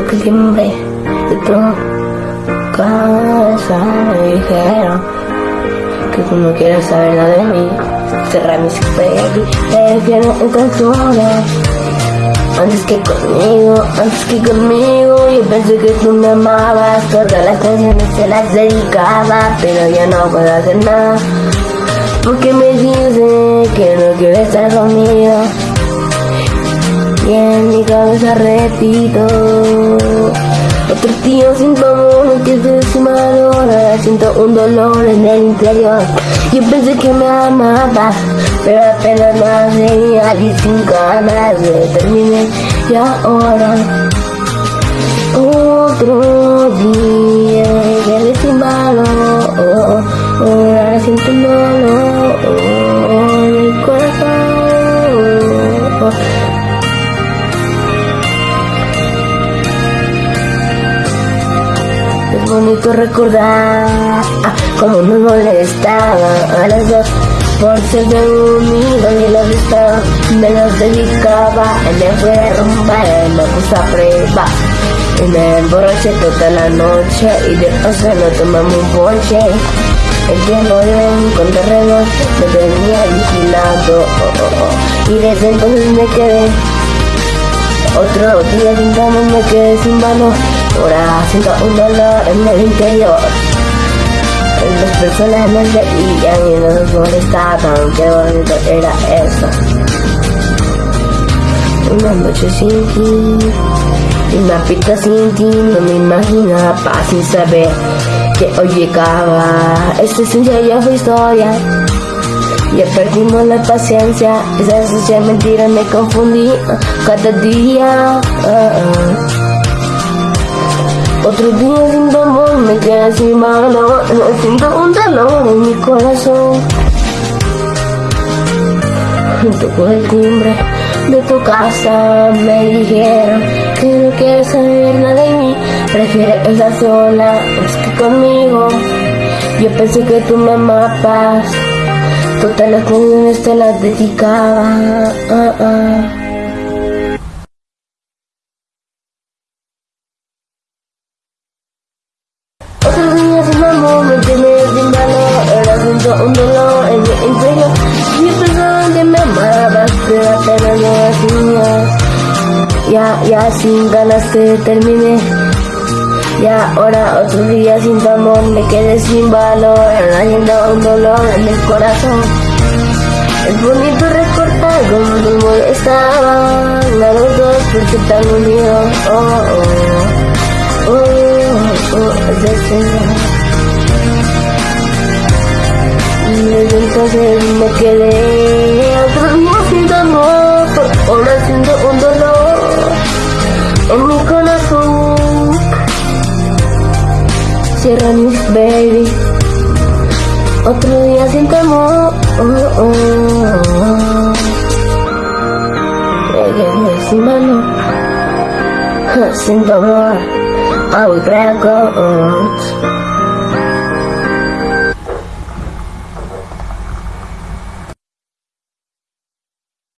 el timbre de tu casa me dijeron que tú no quieres saber nada de mí. Cerrar mis ojos, prefiero estar sola. Antes que conmigo, antes que conmigo Yo pensé que tú me amabas Todas las canciones se las dedicaba Pero ya no puedo hacer nada Porque me dice que no quiere estar conmigo Y en mi cabeza repito. Otro tío sin amor que se ahora Siento un dolor en el interior. Yo pensé que me amaba Pero apenas más seguía y sin ganas de terminar Y ahora Otro día bonito recordar como nos molestaba a las dos por ser de unido y los estaba me los dedicaba y me fue a rumbar y me prueba. Y me emborraché toda la noche y de paso no tomamos un ponche. El tiempo de con terrenos me tenía vigilando oh, y desde entonces me quedé otro día sin me quedé sin mano Ahora siento un dolor en el interior. Las personas me veían y no nos molestaban. Qué bonito era eso. Una noche sin ti, una pista sin ti, no me imaginaba sin saber que hoy llegaba. Esta esencia ya fue historia. Ya perdimos la paciencia, esa sucia mentira me confundí cada día. Uh -uh. Otro día sin tu amor me quedé sin valor siento un dolor en mi corazón Tocó el timbre de tu casa Me dijeron que no quieres saber nada de mí Prefieres estar sola más que conmigo Yo pensé que tú me amabas. Todas las canciones te las dedicaba. Ah, ah. Apenas no hacías Ya, ya sin ganas que terminé y ahora otro día sin tu amor me quedé sin valor Haciendo un dolor en el corazón. Es bonito recordar cómo nos molestaban A los dos porque tan unidos Oh, oh, oh, oh, oh, oh, entonces me quedé otro día sin amor, Baby, otro día sin amor. Oh, oh, oh. Sin mano, sin amor, I crack